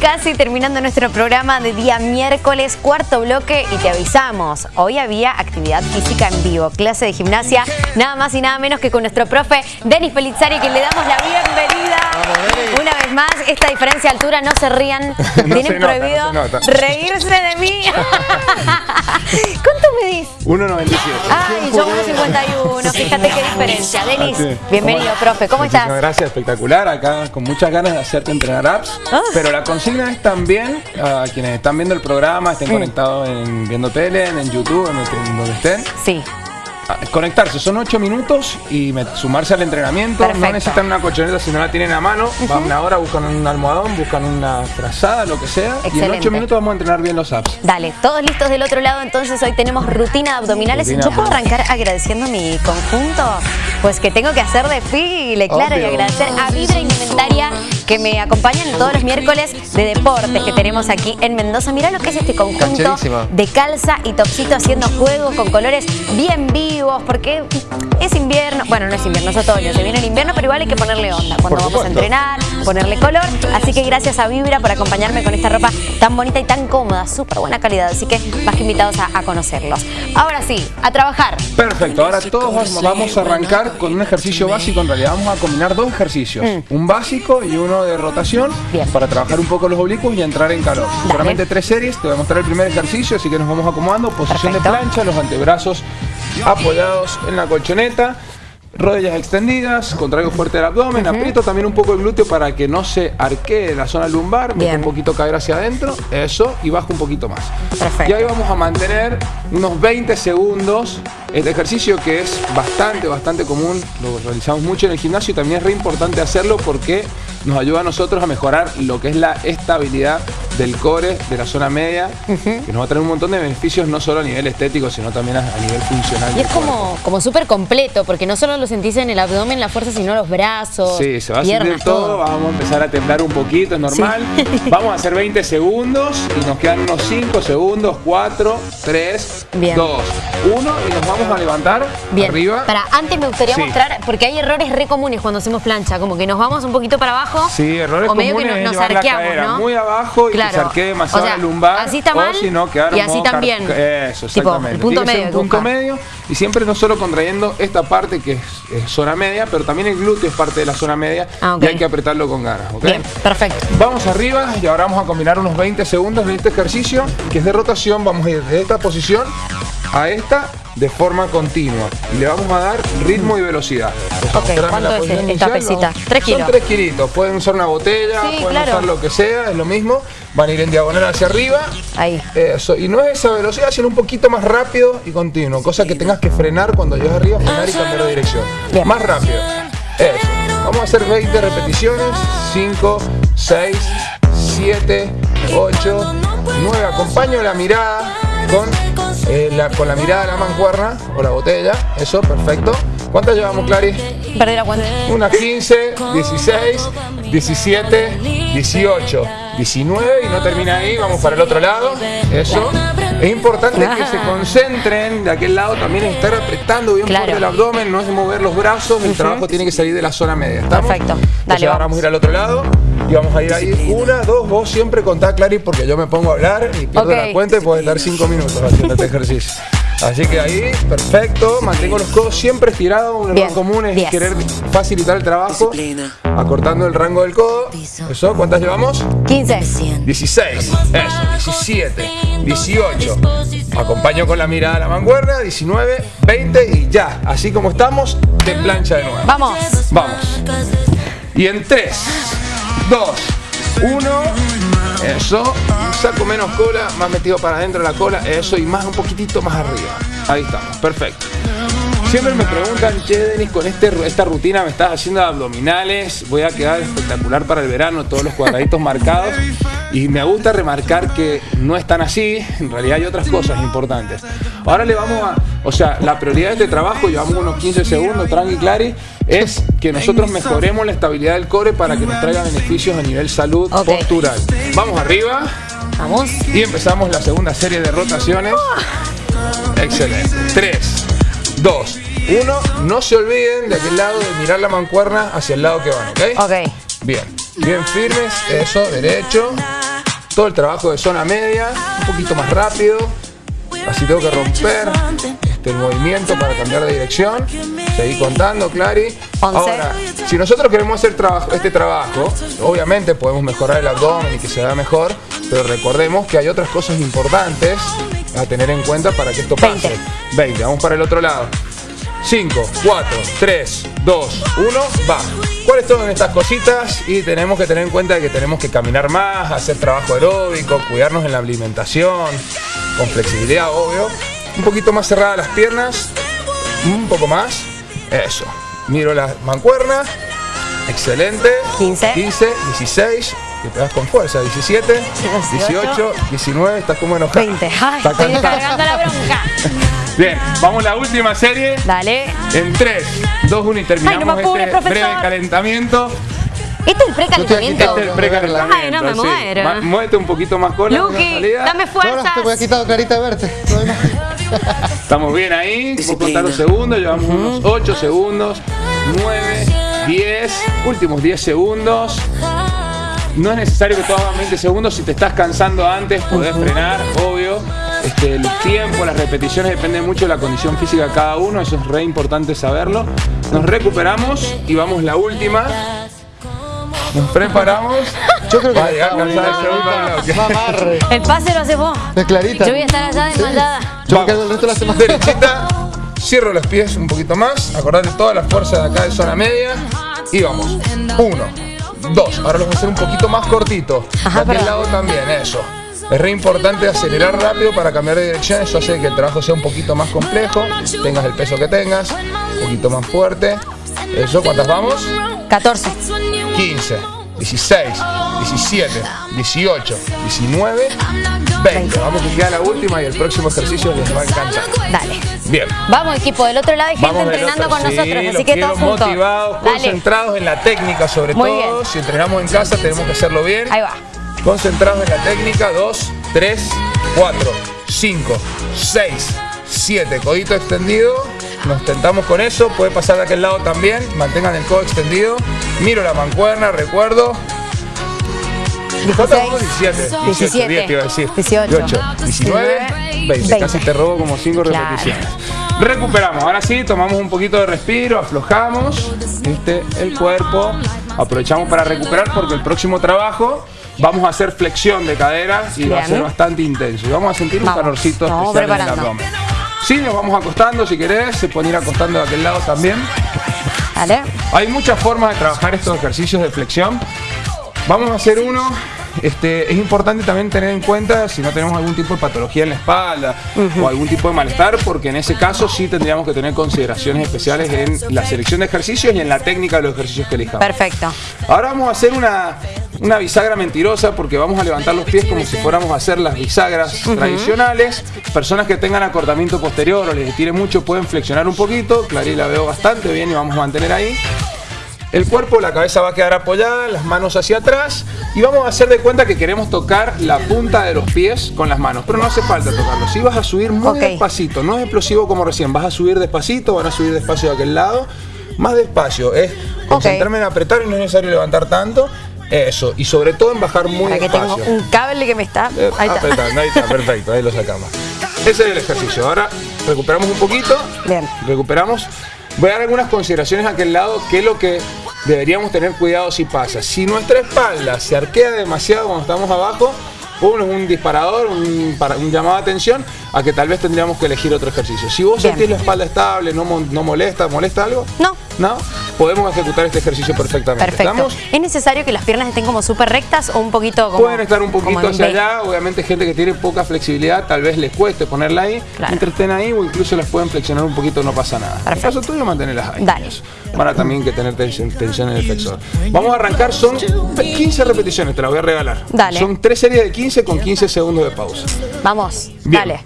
casi terminando nuestro programa de día miércoles, cuarto bloque y te avisamos, hoy había actividad física en vivo, clase de gimnasia, nada más y nada menos que con nuestro profe Denis Pelizzari, que le damos la bienvenida. Una vez más, esta diferencia de altura, no se rían, tienen prohibido reírse de mí. ¿Cuánto medís? 1,97. Ay, yo 1,51, fíjate qué diferencia. Denis, bienvenido, profe, ¿cómo estás? Gracias, espectacular, acá con muchas ganas de hacerte entrenar apps, ah. pero la consigna es también a quienes están viendo el programa, estén conectados en viendo tele, en YouTube, en donde estén. Sí conectarse, son ocho minutos y sumarse al entrenamiento. No necesitan una colchoneta si no la tienen a mano. Van una hora, buscan un almohadón, buscan una frazada, lo que sea. Y en ocho minutos vamos a entrenar bien los apps. Dale, todos listos del otro lado. Entonces hoy tenemos rutina de abdominales. Yo puedo arrancar agradeciendo mi conjunto. Pues que tengo que hacer de file, claro, y agradecer a Vibra Indumentaria que me acompañan todos los miércoles de deportes que tenemos aquí en Mendoza. Mirá lo que es este conjunto de calza y topsito haciendo juego con colores bien vivos, porque es invierno, bueno, no es invierno, es otoño, se viene el invierno, pero igual hay que ponerle onda cuando vamos a entrenar, ponerle color. Así que gracias a Vibra por acompañarme con esta ropa tan bonita y tan cómoda, súper buena calidad. Así que más que invitados a, conocerlos. Ahora sí, a trabajar. Perfecto, ahora todos vamos a arrancar con un ejercicio básico. En realidad vamos a combinar dos ejercicios, mm. un básico y uno de rotación para trabajar un poco los oblicuos y entrar en calor. Solamente tres series, te voy a mostrar el primer ejercicio, así que nos vamos acomodando. Posición de plancha, los antebrazos apoyados en la colchoneta rodillas extendidas, contraigo fuerte el abdomen, aprieto también un poco el glúteo para que no se arquee la zona lumbar, meto un poquito caer hacia adentro, eso, y bajo un poquito más. Y ahí vamos a mantener unos 20 segundos este ejercicio que es bastante, bastante común, lo realizamos mucho en el gimnasio y también es re importante hacerlo porque nos ayuda a nosotros a mejorar lo que es la estabilidad del core, de la zona media, que nos va a traer un montón de beneficios no solo a nivel estético, sino también a, nivel funcional. Y es como, como súper completo, porque no solo lo sentís en el abdomen, la fuerza, sino los brazos, Sí, se va a sentir todo, vamos a empezar a temblar un poquito, es normal. Vamos a hacer 20 segundos y nos quedan unos 5 segundos, 4, 3, 2, 1 y nos vamos a levantar Bien. arriba. Para, antes me gustaría mostrar, porque hay errores re comunes cuando hacemos plancha, como que nos vamos un poquito para abajo. Sí, errores o medio comunes que nos, arqueamos, ¿no? Muy abajo y claro. se arquee demasiado o sea, lumbar. Así está mal y así también. Eso, exactamente. el punto medio. Un punto medio y siempre no solo contrayendo esta parte que es, zona media, pero también el glúteo es parte de la zona media ah, y hay que apretarlo con ganas. Bien, perfecto. Vamos arriba y ahora vamos a combinar unos 20 segundos de este ejercicio que es de rotación. Vamos a ir de esta posición a esta de forma continua. Y le vamos a dar ritmo y velocidad. Ok, ¿cuánto es esta pesita? ¿Tres kilos? Son tres kilitos. Pueden usar una botella, pueden usar lo que sea, es lo mismo. Van a ir en diagonal hacia arriba. Ahí. Eso. Y no es esa velocidad, sino un poquito más rápido y continuo. Cosa que tengas que frenar cuando llegas arriba, frenar y cambiar de dirección. Más rápido. Eso. Vamos a hacer 20 repeticiones. 5, 6, 7, 8, 9. Acompaño la mirada con eh, la, con la mirada de la mancuerna o la botella. Eso, perfecto. ¿Cuántas llevamos, Clary? Perdí la cuenta. Unas 15, 16, 17, 18, 19 y no termina ahí, vamos para el otro lado. Eso. Es importante que se concentren de aquel lado, también estar apretando bien fuerte el abdomen, no es mover los brazos, el trabajo tiene que salir de la zona media. Perfecto. Dale, ahora vamos a ir al otro lado y vamos a ir ahí. Una, dos, vos siempre contá, Clary, porque yo me pongo a hablar y pierdo la cuenta y puedes dar cinco minutos haciendo este ejercicio. Así que ahí, perfecto, mantengo los codos siempre estirados, un error común es querer facilitar el trabajo, acortando el rango del codo. Eso, ¿cuántas llevamos? 15. 16, eso, 17, 18. Acompaño con la mirada a la manguerna, 19, 20 y ya. Así como estamos, de plancha de nuevo. Vamos. Vamos. Y en 3, 2, 1. Eso. Saco menos cola, más metido para adentro la cola. Eso y más un poquitito más arriba. Ahí estamos. Perfecto. Siempre me preguntan, che Denis, con este, esta rutina me estás haciendo abdominales, voy a quedar espectacular para el verano, todos los cuadraditos marcados. Y me gusta remarcar que no es tan así, en realidad hay otras cosas importantes. Ahora le vamos a, o sea, la prioridad de este trabajo, llevamos unos 15 segundos, tranqui clari, es que nosotros mejoremos la estabilidad del core para que nos traiga beneficios a nivel salud postural. Vamos arriba. Vamos. Y empezamos la segunda serie de rotaciones. Excelente. 3, 2, 1. No se olviden de aquel lado de mirar la mancuerna hacia el lado que van, ¿ok? Ok. Bien. Bien firmes. Eso, derecho. todo el trabajo de zona media, un poquito más rápido. Así tengo que romper este, el movimiento para cambiar de dirección. Seguí contando, Clary. Ahora, si nosotros queremos hacer trabajo, este trabajo, obviamente podemos mejorar el abdomen y que se vea mejor, pero recordemos que hay otras cosas importantes a tener en cuenta para que esto pase. 20. 20. Vamos para el otro lado. 5, 4, 3, 2, 1, va. ¿Cuáles son estas cositas? Y tenemos que tener en cuenta que tenemos que caminar más, hacer trabajo aeróbico, cuidarnos en la alimentación, con flexibilidad, obvio. Un poquito más cerradas las piernas, un poco más. Eso. Miro la mancuerna. Excelente. 15. 15, 16, que te das con fuerza. 17, 18, 19, estás como enojado. 20. Ay, estoy cargando la bronca. Bien, vamos a la última serie. Dale. En 3, 2, 1 y terminamos este breve calentamiento. Este es el precalentamiento. Este es el precalentamiento. Ay, no me muero. muévete un poquito más con Luqui, dame fuerzas. No, te voy a quitar clarita de verte. Estamos bien ahí. Vamos a contar los segundos. Llevamos unos 8 segundos. 9, 10. Últimos 10 segundos. No es necesario que tú hagas 20 segundos. Si te estás cansando antes, podés frenar, obvio. Este, el tiempo, las repeticiones dependen mucho de la condición física de cada uno. Eso es re importante saberlo. Nos recuperamos y vamos la última. Nos preparamos. Yo creo que va a llegar El pase lo hace vos. Es clarita. Yo voy a estar allá desmayada. Yo me quedo el resto de la semana. Derechita. Cierro los pies un poquito más. Acordate toda la fuerza de acá de zona media. Y vamos. Uno, dos. Ahora lo vamos a hacer un poquito más cortito. Ajá, de aquel lado también, eso. Es re importante acelerar rápido para cambiar de dirección. Eso hace que el trabajo sea un poquito más complejo. Tengas el peso que tengas. Un poquito más fuerte. Eso, ¿cuántas vamos? 14. 15, 16, 17, 18, 19, 20. Vamos a quedar la última y el próximo ejercicio les va a encantar. Dale. Bien. Vamos, equipo. Del otro lado hay gente entrenando con nosotros, así que todos juntos. motivados, concentrados en la técnica sobre todo. Si entrenamos en casa tenemos que hacerlo bien. Ahí va. Concentrados en la técnica. 2, 3, 4, 5, 6, 7. Codito extendido. Nos tentamos con eso. Puede pasar de aquel lado también. Mantengan el codo extendido. Miro la mancuerna, recuerdo. 17, 17, 18, 19, 20. Casi te robo como 5 repeticiones. Recuperamos. Ahora sí, tomamos un poquito de respiro, aflojamos este, el cuerpo. Aprovechamos para recuperar porque el próximo trabajo vamos a hacer flexión de cadera y va a ser bastante intenso. Y vamos a sentir un calorcito especial en el abdomen. Sí, nos vamos acostando si querés, se pueden ir acostando de aquel lado también. Vale. Hay muchas formas de trabajar estos ejercicios de flexión. Vamos a hacer uno. Este, es importante también tener en cuenta si no tenemos algún tipo de patología en la espalda o algún tipo de malestar, porque en ese caso sí tendríamos que tener consideraciones especiales en la selección de ejercicios y en la técnica de los ejercicios que elijamos. Perfecto. Ahora vamos a hacer una, una bisagra mentirosa porque vamos a levantar los pies como si fuéramos a hacer las bisagras tradicionales. Personas que tengan acortamiento posterior o les estire mucho pueden flexionar un poquito. Clarín la veo bastante bien y vamos a mantener ahí. El cuerpo, la cabeza va a quedar apoyada, las manos hacia atrás y vamos a hacer de cuenta que queremos tocar la punta de los pies con las manos, pero no hace falta tocarlo. Si vas a subir muy despacito, no es explosivo como recién, vas a subir despacito, van a subir despacio de aquel lado, más despacio, es concentrarme en apretar y no es necesario levantar tanto eso, y sobre todo en bajar muy Para que tengo un cable que me está... Eh, ahí está. ahí está, perfecto, ahí lo sacamos. Ese es el ejercicio. Ahora recuperamos un poquito. Bien. Recuperamos. Voy a dar algunas consideraciones a aquel lado, que es lo que deberíamos tener cuidado si pasa. Si nuestra espalda se arquea demasiado cuando estamos abajo, uno es un disparador, un, un, llamado de atención a que tal vez tendríamos que elegir otro ejercicio. Si vos sentís la espalda estable, no, no molesta, molesta algo, no. ¿no? Podemos ejecutar este ejercicio perfectamente. Perfecto. ¿Es necesario que las piernas estén como súper rectas o un poquito como Pueden estar un poquito hacia allá, obviamente gente que tiene poca flexibilidad, tal vez les cueste ponerla ahí, mientras estén ahí o incluso las pueden flexionar un poquito, no pasa nada. En el caso tuyo, mantenerlas ahí. Dale. Para también que tener tensión, en el flexor. Vamos a arrancar, son 15 repeticiones, te las voy a regalar. Dale. Son tres series de 15 con 15 segundos de pausa. Vamos, dale.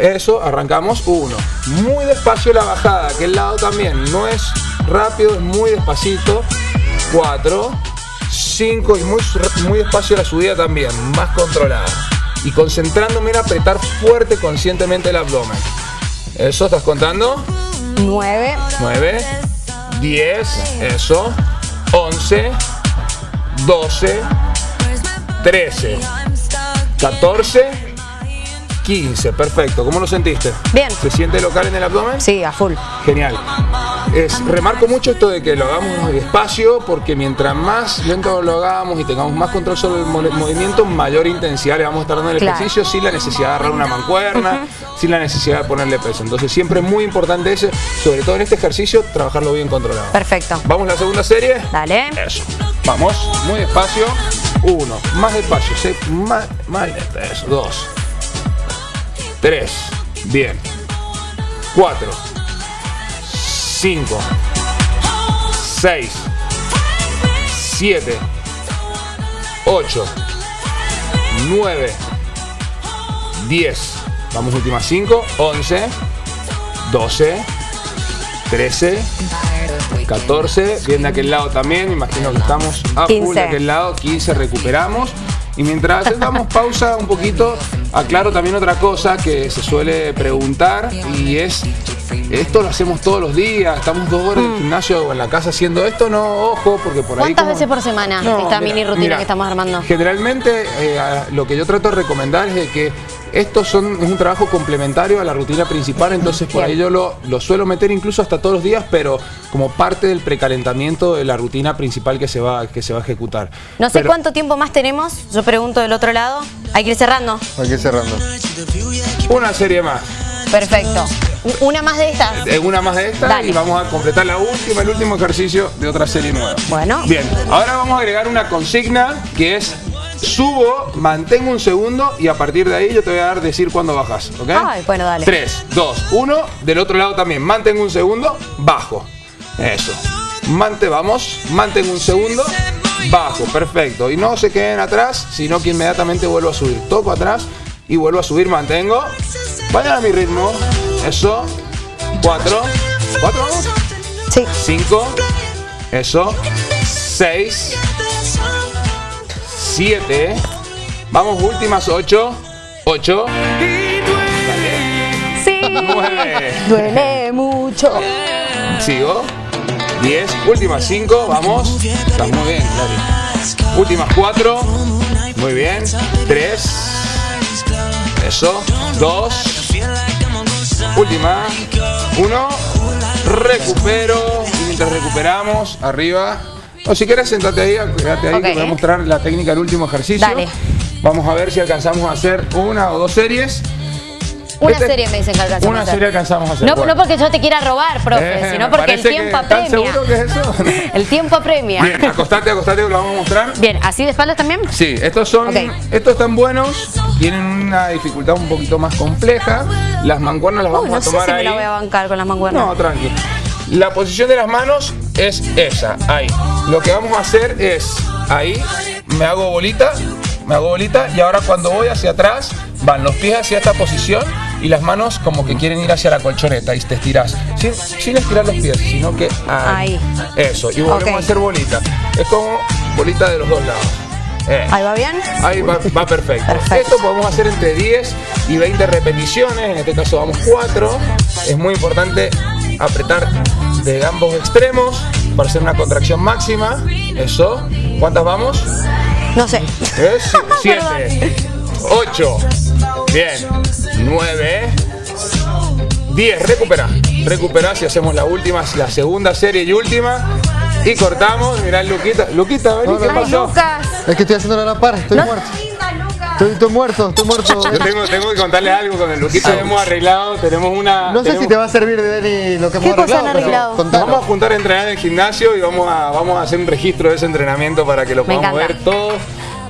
Eso, arrancamos. Uno. Muy despacio la bajada, aquel lado también. No es rápido, muy despacito. 4, 5 y muy, muy despacio la subida también, más controlada. Y concentrándome en apretar fuerte conscientemente el abdomen. ¿Eso estás contando? 9. 9, 10, eso. 11, 12, 13, 14, 15. Perfecto. ¿Cómo lo sentiste? Bien. ¿Se siente local en el abdomen? Sí, a full. Genial. Es, remarco mucho esto de que lo hagamos despacio porque mientras más lento lo hagamos y tengamos más control sobre el mo- movimiento, mayor intensidad le vamos a estar dando el Claro. ejercicio sin la necesidad de agarrar una mancuerna, sin la necesidad de ponerle peso. Entonces siempre es muy importante ese, sobre todo en este ejercicio, trabajarlo bien controlado. Perfecto. Vamos a la segunda serie. Dale. Eso. Vamos, muy despacio. Uno, más despacio, sí, más, más lento. Eso, dos. Tres, bien. Cuatro. Cinco. Seis. Siete. Ocho. Nueve. Diez. Vamos, últimas cinco. Once. Doce. Trece. 14, bien de aquel lado también, imagino que estamos a full 15. de aquel lado, 15 recuperamos. Y mientras damos pausa un poquito, aclaro también otra cosa que se suele preguntar y es, ¿esto lo hacemos todos los días? ¿Estamos dos horas en el gimnasio o en la casa haciendo esto? No, ojo, porque por ahí... Mm. ¿Cuántas como- veces por semana No, esta mira, mini rutina mira, que estamos armando? Generalmente eh, lo que yo trato de recomendar es de que esto son, es un trabajo complementario a la rutina principal, entonces por ahí yo lo, lo suelo meter incluso hasta todos los días, pero como parte del precalentamiento de la rutina principal que se va, que se va a ejecutar. No sé Pero- cuánto tiempo más tenemos. Yo pregunto del otro lado. Hay que ir cerrando. Hay que ir cerrando. Una serie más, Perfecto. Una más de estas. eh, una más de esta Dale. y vamos a completar la última, el último ejercicio de otra serie nueva. Bueno. Bien, ahora vamos a agregar una consigna que es subo, mantengo un segundo y a partir de ahí yo te voy a dar decir cuándo bajas, ¿ok? Ay, bueno, dale. 3, 2, 1, del otro lado también, mantengo un segundo, bajo. Eso. Mante, vamos, mantengo un segundo, bajo, perfecto. Y no se queden atrás, sino que inmediatamente vuelvo a subir. Toco atrás y vuelvo a subir, mantengo. Vayan a mi ritmo. Eso. 4, 4, vamos. Sí. 5, eso, 6, 7, vamos, últimas 8, 8, Sí. 9, Duele mucho. sigo, 10, últimas 5, vamos, estás muy bien, Clary. Últimas 4, muy bien, 3, eso, 2, última, 1, recupero, y mientras recuperamos, arriba, o si quieres sentate ahí, quédate ahí Ok. que te voy a mostrar la técnica del último ejercicio. Dale. Vamos a ver si alcanzamos a hacer una o dos series. Una Este- serie me dicen que alcanzamos Una a hacer. serie alcanzamos a hacer. No, Bueno. no porque yo te quiera robar, profe, Eh, sino porque el tiempo que- ¿estás apremia. seguro que es eso? El tiempo apremia. Bien, acostate, acostate, lo vamos a mostrar. Bien, ¿así de espaldas también? Sí, estos son, estos están buenos, tienen una dificultad un poquito más compleja. Las mancuernas las Uy, vamos no a sé tomar si me la voy a bancar con las manguernas. No, tranqui. La posición de las manos es esa, ahí. Lo que vamos a hacer es, ahí, me hago bolita, me hago bolita y ahora cuando voy hacia atrás, van los pies hacia esta posición y las manos como que quieren ir hacia la colchoneta y te estirás. Sin, sin estirar los pies, sino que ahí. Ahí. Eso, y volvemos a hacer bolita. Es como bolita de los dos lados. Eh. ¿Ahí va bien? Ahí va, va perfecto. Perfecto. Esto podemos hacer entre 10 y 20 repeticiones, en este caso vamos 4. Es muy importante apretar de ambos extremos para hacer una contracción máxima. Eso. ¿Cuántas vamos? No sé. Es 7, 8, bien, 9, 10. Recupera. Recupera si hacemos la última, la segunda serie y última. Y cortamos. Mirá, Luquita. Luquita, vení, ¿qué pasó? Lucas. Es que estoy haciendo la par, estoy No. muerto. Estoy, estoy muerto, estoy muerto. Yo tengo, tengo que contarles algo con el Luquita. hemos arreglado, tenemos una. No sé tenemos- si te va a servir de Dani lo que hemos ¿Qué cosa han arreglado, pero arreglado? Vamos a juntar a entrenar en el gimnasio y vamos a, vamos a hacer un registro de ese entrenamiento para que lo podamos ver todos.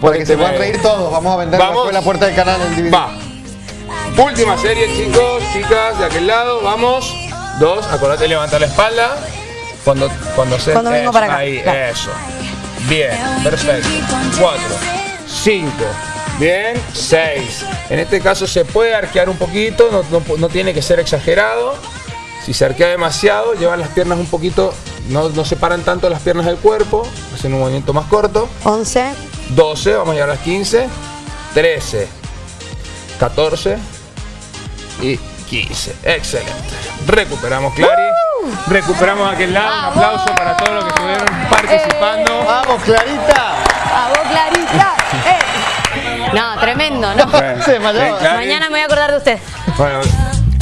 Para que se Porque puedan reír todos, vamos a vender Vamos. la, puerta del canal en DVD. Va. Última serie, chicos, chicas, de aquel lado, vamos. Dos, acordate de levantar la espalda. Cuando, cuando se. Cuando vengo para acá. Ahí, eso. Bien, perfecto. Cuatro, cinco, bien, seis. En este caso se puede arquear un poquito, no, no- no tiene que ser exagerado. Si se arquea demasiado, llevan las piernas un poquito, no, no separan tanto las piernas del cuerpo, hacen un movimiento más corto. 11. 12, vamos a llegar a las 15, 13, 14 y 15. Excelente. Recuperamos, Clary. Recuperamos aquel lado. Un aplauso para todos los que estuvieron participando. ¡Vamos, Clarita! ¡A vos, Clarita! ¡Eh! No, tremendo, ¿no? Se desmayó. Mañana me voy a acordar de usted. Bueno,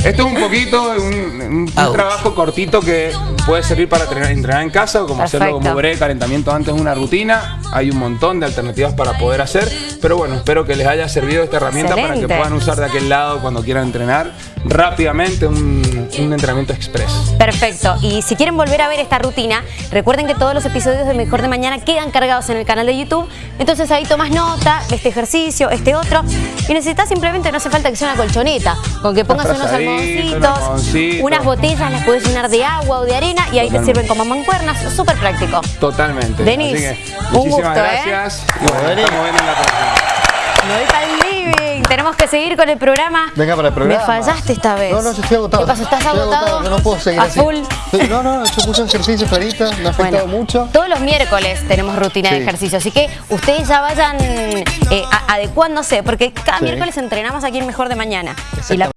esto es un poquito, un, un- un trabajo cortito que puede servir para entrenar, entrenar en casa o como hacerlo Perfecto. como breve calentamiento antes de una rutina. Hay un montón de alternativas para poder hacer, pero bueno, espero que les haya servido esta herramienta para que puedan usar de aquel lado cuando quieran entrenar rápidamente un, un entrenamiento express. Perfecto. Y si quieren volver a ver esta rutina, recuerden que todos los episodios de Mejor de Mañana quedan cargados en el canal de YouTube. Entonces ahí tomas nota de este ejercicio, este otro. Y necesitas simplemente, no hace falta que sea una colchoneta, con que pongas unos unas botellas, las puedes llenar de agua o de arena y ahí te sirven como mancuernas. Súper práctico. Totalmente. Denis, un gusto, ¿eh? gracias. Y bueno, Denis. estamos viendo en la próxima. Tenemos que seguir con el programa. Venga para el programa. Me fallaste esta vez. No, no, yo estoy agotado. ¿Qué pasó? ¿Estás Estoy agotado? Yo no puedo seguir ¿A así. full? No, no, yo puse ejercicios ahorita, me ha afectado Bueno, mucho. Todos los miércoles tenemos rutina de ejercicio, así que ustedes ya vayan eh, adecuándose, porque cada Sí. miércoles entrenamos aquí en Mejor de Mañana. Y la